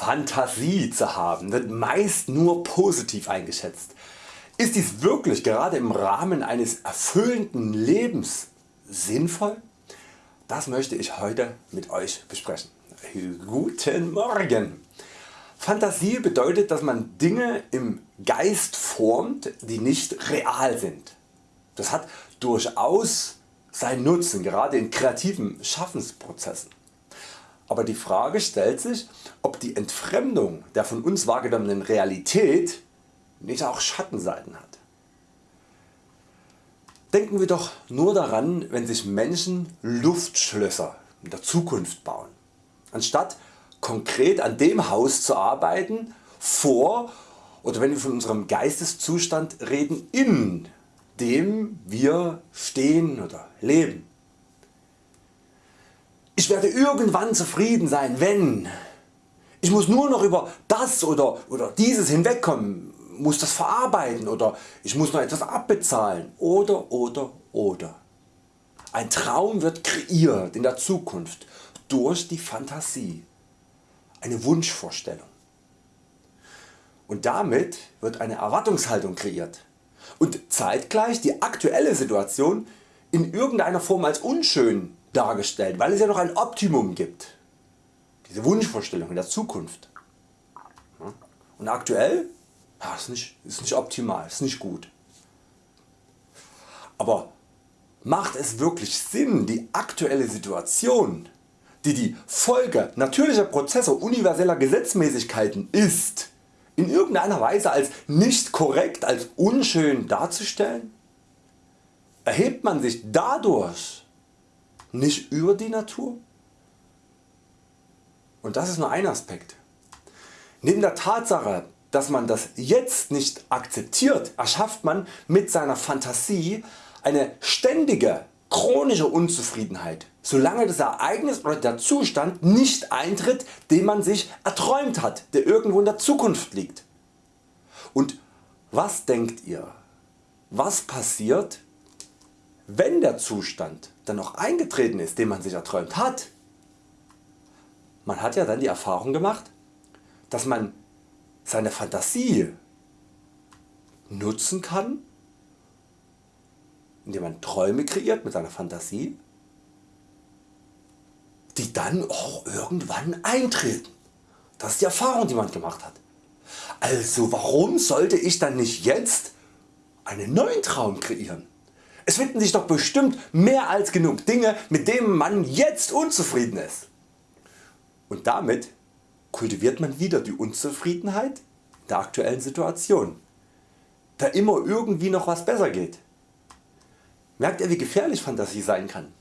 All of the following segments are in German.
Fantasie zu haben wird meist nur positiv eingeschätzt. Ist dies wirklich gerade im Rahmen eines erfüllenden Lebens sinnvoll? Das möchte ich heute mit Euch besprechen. Guten Morgen! Fantasie bedeutet dass man Dinge im Geist formt die nicht real sind. Das hat durchaus seinen Nutzen gerade in kreativen Schaffensprozessen. Aber die Frage stellt sich ob die Entfremdung der von uns wahrgenommenen Realität nicht auch Schattenseiten hat. Denken wir doch nur daran wenn sich Menschen Luftschlösser in der Zukunft bauen. Anstatt konkret an dem Haus zu arbeiten vor oder wenn wir von unserem Geisteszustand reden in dem wir stehen oder leben. Ich werde irgendwann zufrieden sein wenn ich muss nur noch über das oder, oder dieses hinwegkommen, muss das verarbeiten oder ich muss noch etwas abbezahlen oder oder oder. Ein Traum wird kreiert in der Zukunft durch die Fantasie, eine Wunschvorstellung. Und damit wird eine Erwartungshaltung kreiert und zeitgleich die aktuelle Situation in irgendeiner Form als unschön dargestellt, weil es ja noch ein Optimum gibt. Diese Wunschvorstellung in der Zukunft. Und aktuell ja, ist, nicht, ist nicht optimal, ist nicht gut. Aber macht es wirklich Sinn die aktuelle Situation, die die Folge natürlicher Prozesse universeller Gesetzmäßigkeiten ist, in irgendeiner Weise als nicht korrekt, als unschön darzustellen? Erhebt man sich dadurch nicht über die Natur? Und das ist nur ein Aspekt. Neben der Tatsache dass man das jetzt nicht akzeptiert, erschafft man mit seiner Fantasie eine ständige chronische Unzufriedenheit, solange das Ereignis oder der Zustand nicht eintritt den man sich erträumt hat, der irgendwo in der Zukunft liegt. Und was denkt ihr, was passiert wenn der Zustand dann noch eingetreten ist den man sich erträumt hat? Man hat ja dann die Erfahrung gemacht, dass man seine Fantasie nutzen kann, indem man Träume kreiert mit seiner Fantasie, die dann auch irgendwann eintreten. Das ist die Erfahrung die man gemacht hat. Also warum sollte ich dann nicht jetzt einen neuen Traum kreieren? Es finden sich doch bestimmt mehr als genug Dinge mit denen man jetzt unzufrieden ist. Und damit kultiviert man wieder die Unzufriedenheit der aktuellen Situation, da immer irgendwie noch was besser geht. Merkt ihr wie gefährlich Fantasie sein kann?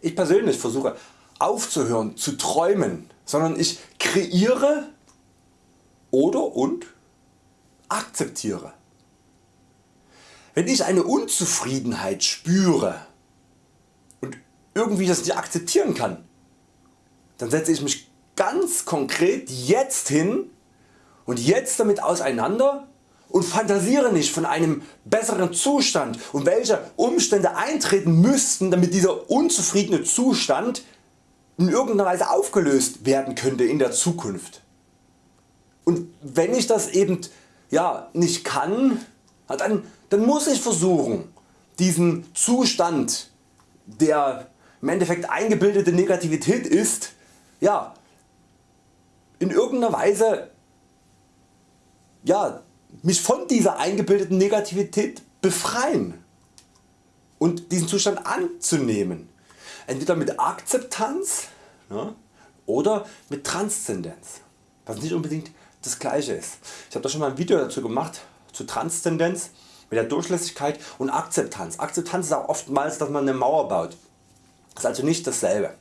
Ich persönlich versuche aufzuhören zu träumen, sondern ich kreiere oder und akzeptiere. Wenn ich eine Unzufriedenheit spüre und irgendwie das nicht akzeptieren kann, dann setze ich mich ganz konkret jetzt hin und jetzt damit auseinander und fantasiere nicht von einem besseren Zustand und welche Umstände eintreten müssten damit dieser unzufriedene Zustand in irgendeiner Weise aufgelöst werden könnte in der Zukunft. Und wenn ich das eben ja, nicht kann, dann, dann muss ich versuchen diesen Zustand der im Endeffekt eingebildete Negativität ist, ja, in irgendeiner Weise ja, mich von dieser eingebildeten Negativität befreien und diesen Zustand anzunehmen. Entweder mit Akzeptanz ja, oder mit Transzendenz, was nicht unbedingt das gleiche ist. Ich habe da schon mal ein Video dazu gemacht zu Transzendenz mit der Durchlässigkeit und Akzeptanz. Akzeptanz ist auch oftmals dass man eine Mauer baut. Ist also nicht dasselbe.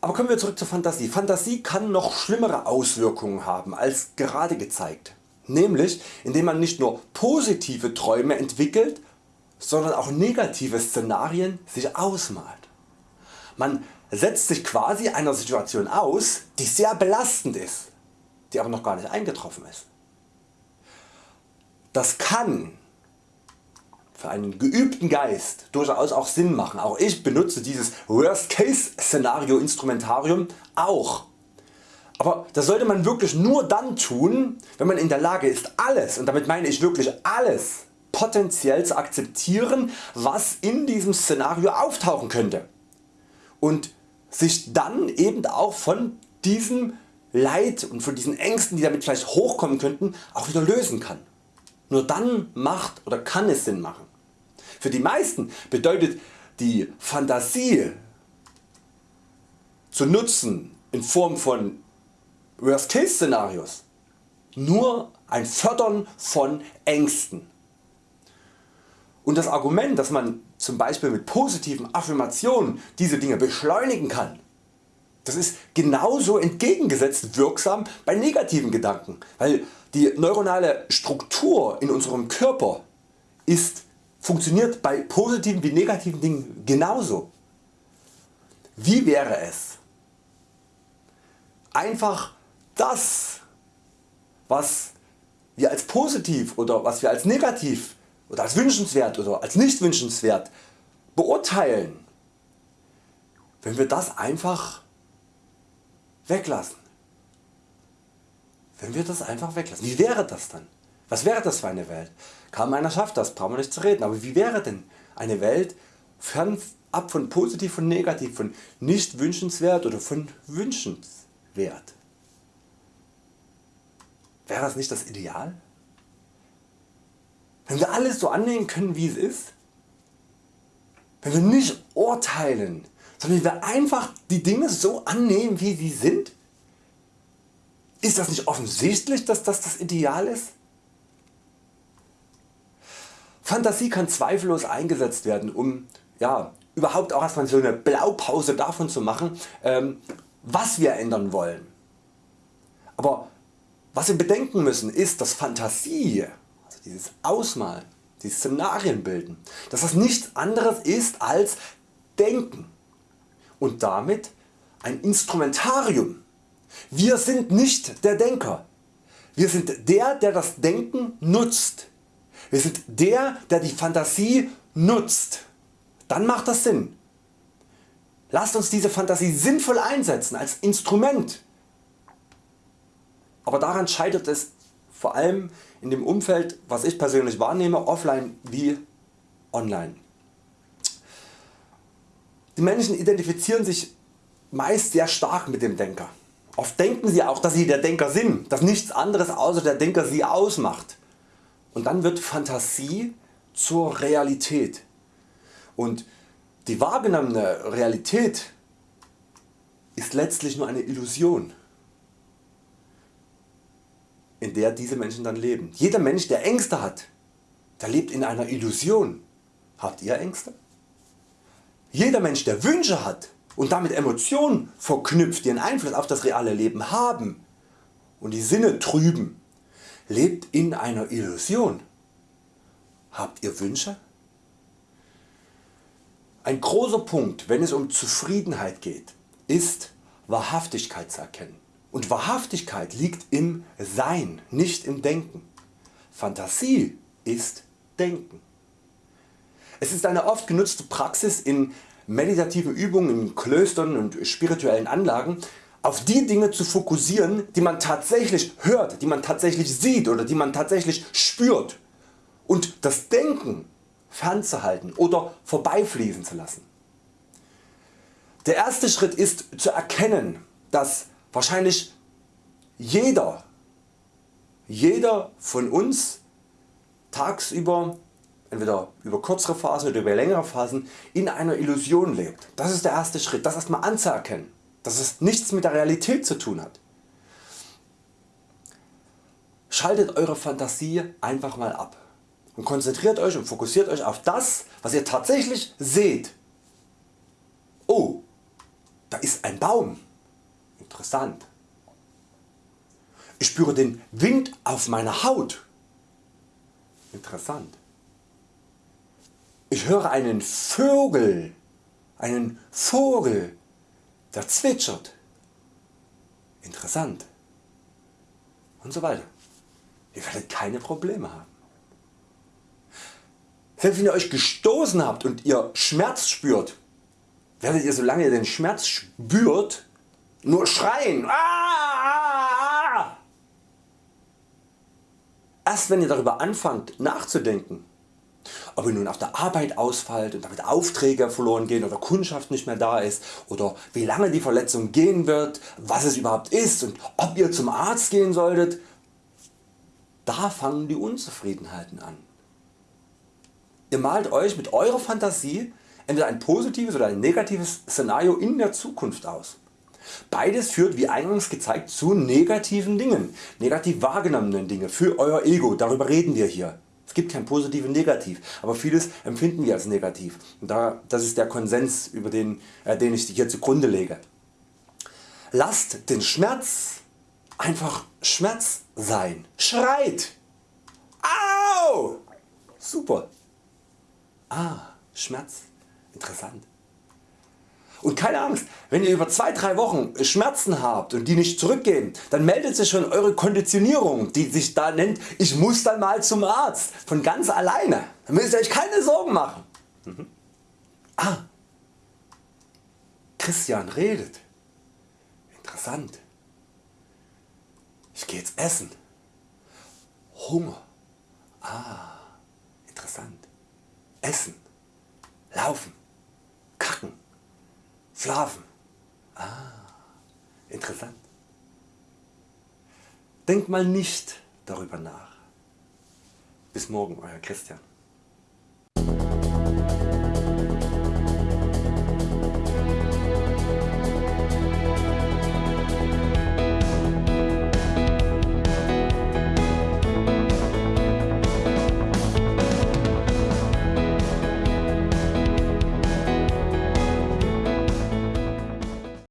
Aber kommen wir zurück zur Fantasie. Fantasie kann noch schlimmere Auswirkungen haben als gerade gezeigt, nämlich indem man nicht nur positive Träume entwickelt, sondern auch negative Szenarien sich ausmalt. Man setzt sich quasi einer Situation aus die sehr belastend ist, die aber noch gar nicht eingetroffen ist. Das kann für einen geübten Geist durchaus auch Sinn machen. Auch ich benutze dieses Worst Case Szenario Instrumentarium auch Aber das sollte man wirklich nur dann tun, wenn man in der Lage ist alles, und damit meine ich wirklich alles, potenziell zu akzeptieren, was in diesem Szenario auftauchen könnte und sich dann eben auch von diesem Leid und von diesen Ängsten die damit vielleicht hochkommen könnten auch wieder lösen kann. Nur dann macht oder kann es Sinn machen. Für die meisten bedeutet die Fantasie zu nutzen in Form von Worst Case Szenarios nur ein Fördern von Ängsten. Und das Argument dass man zum Beispiel mit positiven Affirmationen diese Dinge beschleunigen kann, das ist genauso entgegengesetzt wirksam bei negativen Gedanken, weil die neuronale Struktur in unserem Körper ist, funktioniert bei positiven wie negativen Dingen genauso. Wie wäre es einfach das was wir als positiv oder was wir als negativ oder als wünschenswert oder als nicht wünschenswert beurteilen, wenn wir das einfach weglassen. Wenn wir das einfach weglassen. Wie wäre das dann? Was wäre das für eine Welt? Kaum einer schafft das, brauchen wir nicht zu reden. Aber wie wäre denn eine Welt fernab von positiv und negativ, von nicht wünschenswert oder von wünschenswert? Wäre das nicht das Ideal? Wenn wir alles so annehmen können wie es ist? Wenn wir nicht urteilen, sondern wir einfach die Dinge so annehmen wie sie sind? Ist das nicht offensichtlich dass das das Ideal ist? Fantasie kann zweifellos eingesetzt werden um ja, überhaupt auch erstmal so eine Blaupause davon zu machen ähm, was wir ändern wollen. Aber was wir bedenken müssen ist dass Fantasie, also dieses Ausmalen, die Szenarien bilden, dass das nichts anderes ist als Denken und damit ein Instrumentarium. Wir sind nicht der Denker, wir sind der der das Denken nutzt. Wir sind der der die Fantasie nutzt. Dann macht das Sinn. Lasst uns diese Fantasie sinnvoll einsetzen als Instrument aber daran scheitert es vor allem in dem Umfeld was ich persönlich wahrnehme offline wie online. Die Menschen identifizieren sich meist sehr stark mit dem Denker. Oft denken sie auch dass sie der Denker sind, dass nichts anderes außer der Denker sie ausmacht. Und dann wird Fantasie zur Realität. Und die wahrgenommene Realität ist letztlich nur eine Illusion in der diese Menschen dann leben. Jeder Mensch der Ängste hat, der lebt in einer Illusion. Habt ihr Ängste? Jeder Mensch der Wünsche hat und damit Emotionen verknüpft die einen Einfluss auf das reale Leben haben und die Sinne trüben, lebt in einer Illusion. Habt ihr Wünsche? Ein großer Punkt wenn es um Zufriedenheit geht ist Wahrhaftigkeit zu erkennen. Und Wahrhaftigkeit liegt im Sein, nicht im Denken. Fantasie ist Denken. Es ist eine oft genutzte Praxis in meditativen Übungen in Klöstern und spirituellen Anlagen auf die Dinge zu fokussieren die man tatsächlich hört, die man tatsächlich sieht oder die man tatsächlich spürt und das Denken fernzuhalten oder vorbeifließen zu lassen. Der erste Schritt ist zu erkennen dass wahrscheinlich jeder, jeder von uns tagsüber entweder über kürzere Phasen oder über längere Phasen in einer Illusion lebt. Das ist der erste Schritt, das erstmal anzuerkennen, dass es nichts mit der Realität zu tun hat. Schaltet Eure Fantasie einfach mal ab und konzentriert Euch und fokussiert Euch auf das was ihr tatsächlich seht. Oh, da ist ein Baum. Interessant. Ich spüre den Wind auf meiner Haut. Interessant. Ich höre einen Vögel, einen Vogel, der zwitschert. Interessant. Und so weiter. Ihr werdet keine Probleme haben. Selbst wenn ihr euch gestoßen habt und ihr Schmerz spürt, werdet ihr solange ihr den Schmerz spürt nur schreien. Ah, ah, ah. Erst wenn ihr darüber anfangt nachzudenken ob ihr nun auf der Arbeit ausfallt und damit Aufträge verloren gehen oder Kundschaft nicht mehr da ist oder wie lange die Verletzung gehen wird, was es überhaupt ist und ob ihr zum Arzt gehen solltet, da fangen die Unzufriedenheiten an. Ihr malt Euch mit eurer Fantasie entweder ein positives oder ein negatives Szenario in der Zukunft aus. Beides führt wie eingangs gezeigt zu negativen Dingen, negativ wahrgenommenen Dinge für Euer Ego, darüber reden wir hier. Es gibt kein positiv und negativ, aber vieles empfinden wir als negativ. Und da, das ist der Konsens über den, äh, den ich hier zugrunde lege. Lasst den Schmerz einfach Schmerz sein. Schreit! Au! Super! Ah, Schmerz. Interessant. Und keine Angst, wenn ihr über 2-3 Wochen Schmerzen habt und die nicht zurückgehen, dann meldet sich schon Eure Konditionierung, die sich da nennt, ich muss dann mal zum Arzt, von ganz alleine. Dann müsst ihr Euch keine Sorgen machen. Mhm. Ah, Christian redet. Interessant. Ich gehe jetzt essen. Hunger. Ah, interessant. Essen. Laufen. Schlafen. Ah, interessant. Denkt mal nicht darüber nach. Bis morgen Euer Christian.